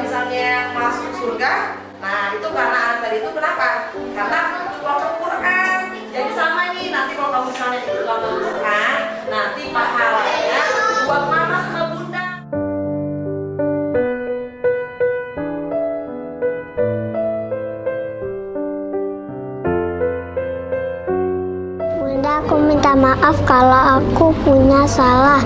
misalnya masuk surga, nah itu karena anak tadi itu kenapa? Karena ikut Quran. Jadi sama nih, nanti kalau kamu misalnya ikut Quran, nanti pahalanya buat mama sama bunda. Bunda, aku minta maaf kalau aku punya salah.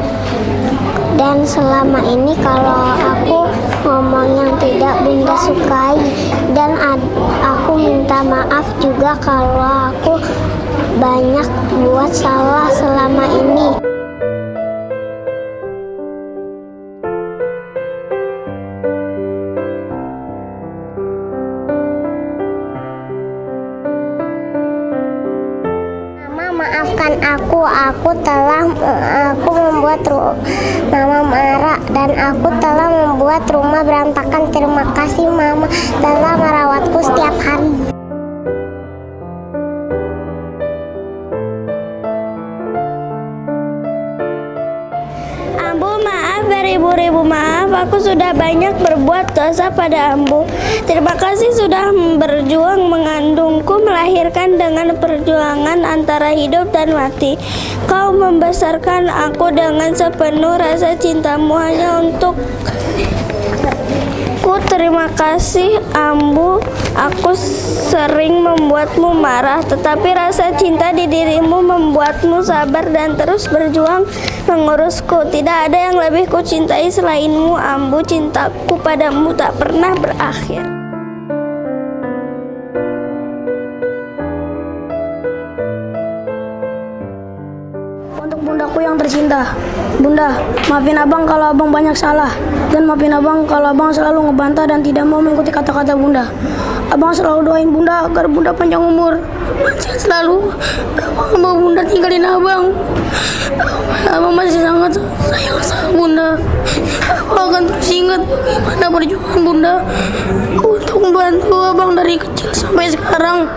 Dan selama ini kalau aku ngomong yang tidak Bunda sukai dan aku minta maaf juga kalau aku banyak buat salah selama ini. Mama maafkan aku, aku telah aku membuat Mama marah dan aku telah membuat rumah berantakan. Terima kasih Mama telah merawatku beribu-ribu maaf Aku sudah banyak berbuat dosa pada Ambu. Terima kasih sudah berjuang mengandungku Melahirkan dengan perjuangan antara hidup dan mati. Kau membesarkan aku dengan sepenuh rasa cintamu Hanya untuk Aku terima kasih Ambu. Aku sering membuatmu marah Tetapi rasa cinta di dirimu membuatmu sabar dan terus berjuang mengurusku. Tidak ada yang lebih kucintai selainmu Ambu. Cintaku padamu tak pernah berakhir Untuk bundaku yang tercinta. Bunda, maafin abang kalau abang banyak salah. Dan maafin abang kalau abang selalu ngebantah dan tidak mau mengikuti kata-kata bunda. Abang selalu doain bunda agar bunda panjang umur. Sehat selalu Abang mau bunda tinggalin Abang bagaimana perjuangan bunda. Untuk membantu abang dari kecil sampai sekarang.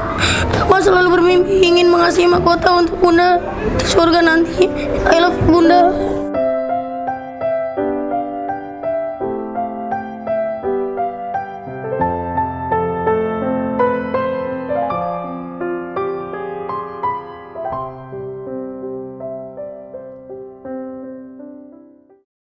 Abang selalu bermimpi ingin mengasihi mahkota untuk bunda. Di surga nanti. I love bunda